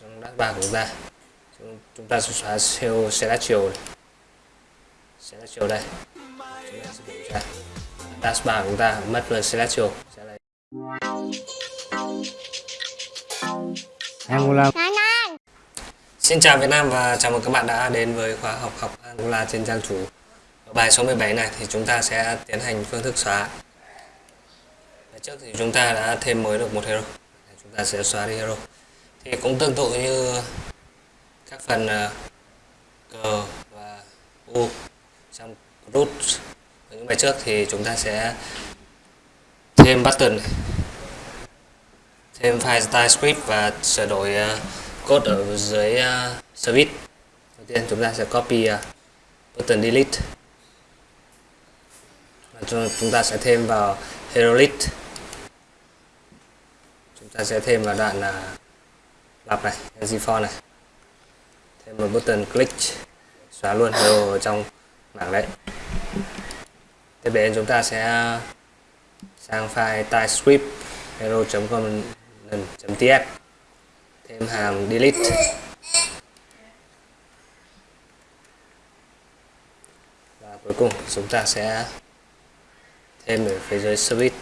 trong dashbar của chúng ta chúng, chúng ta sẽ xóa cell celestial này. celestial đây chúng ta sẽ kiểm tra dashbar của chúng ta mất rồi celestial sẽ lấy Angular Xin chào Việt Nam và chào mừng các bạn đã đến với khóa học học Angular trên trang chủ. Ở bài số 17 này thì chúng ta sẽ tiến hành phương thức xóa. Trước thì chúng ta đã thêm mới được một hero. Chúng ta sẽ xóa đi hero. Thì cũng tương tự như các phần uh, G và U trong root. Ở những bài trước thì chúng ta sẽ thêm button này. thêm file style script và sửa đổi ờ, code ở dưới ờ, service. Đầu tiên chúng ta sẽ copy button delete. Và chúng ta sẽ thêm vào hero list chúng ta sẽ thêm vào đoạn uh, lặp này for này. Thêm một button click, xóa luôn hello ở trong mảng đấy. Tiếp đến chúng ta sẽ sang file typescript hero.com.ts thêm hàm delete. Và cuối cùng chúng ta sẽ thêm ở phía dưới service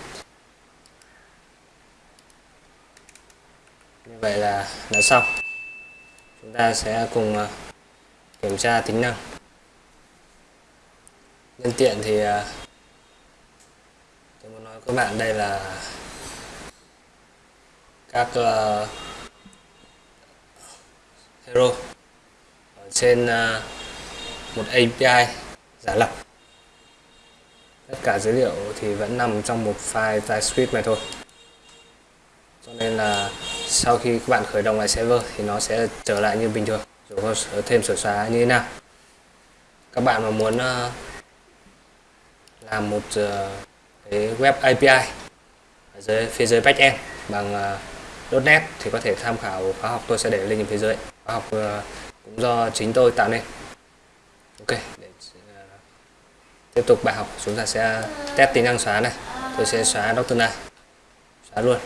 như vậy là đã xong. Chúng ta sẽ cùng à, kiểm tra tính năng. Nhân tiện thì à, tôi muốn nói với các bạn đây là các à, hero ở trên một API giả lập. Tất cả dữ liệu thì vẫn nằm trong một file TypeScript này thôi. Cho nên là sau khi các bạn khởi động lại server thì nó sẽ trở lại như bình thường dù có thêm sửa xóa như thế nào. Các bạn mà muốn ờ, làm một ờ, cái web API ở dưới phía dưới backend bằng ờ, .NET thì có thể tham khảo khóa học tôi sẽ để link ở phía dưới. Khóa học ờ, cũng do chính tôi tạo nên. Ok để tiếp tục bài học. Chúng ta sẽ test tính năng xóa này. Tôi sẽ xóa Dr. này xóa luôn.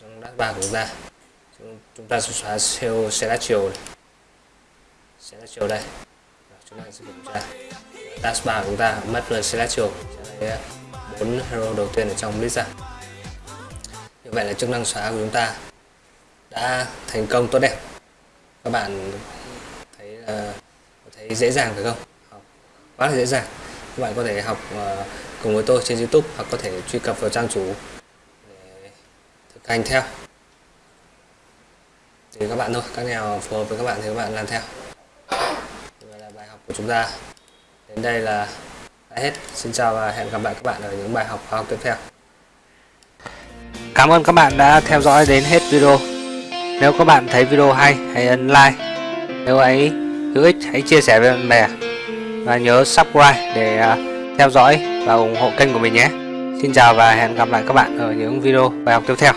Rồi, trong dashbar của chúng ta. Chúng, chúng ta sẽ xóa cell celestial này. celestial đây. Rồi, chúng ta sẽ kiểm tra. Dashbar của chúng ta mất rồi celestial sẽ bốn hero đầu tiên ở trong list ra. Như vậy là chức năng xóa của chúng ta đã thành công tốt đẹp. Các bạn thấy ờ, thấy dễ dàng phải không? Học quá là dễ dàng. Các bạn có thể học uh, cùng với tôi trên YouTube hoặc có thể truy cập vào trang chủ các anh theo. Thì các bạn thôi, các nào phù hợp với các bạn thì các bạn làm theo. Đây vậy là bài học của chúng ta. Đến đây là đã hết. Xin chào và hẹn gặp lại các bạn ở những bài học khoa học tiếp theo. Cảm ơn các bạn đã theo dõi đến hết video. Nếu các bạn thấy video hay, hãy ấn like. Nếu ấy hữu ích, hãy chia sẻ với bạn bè. Và nhớ subscribe để à, theo dõi và ủng hộ kênh của mình nhé. Xin chào và hẹn gặp lại các bạn ở những video bài học tiếp theo.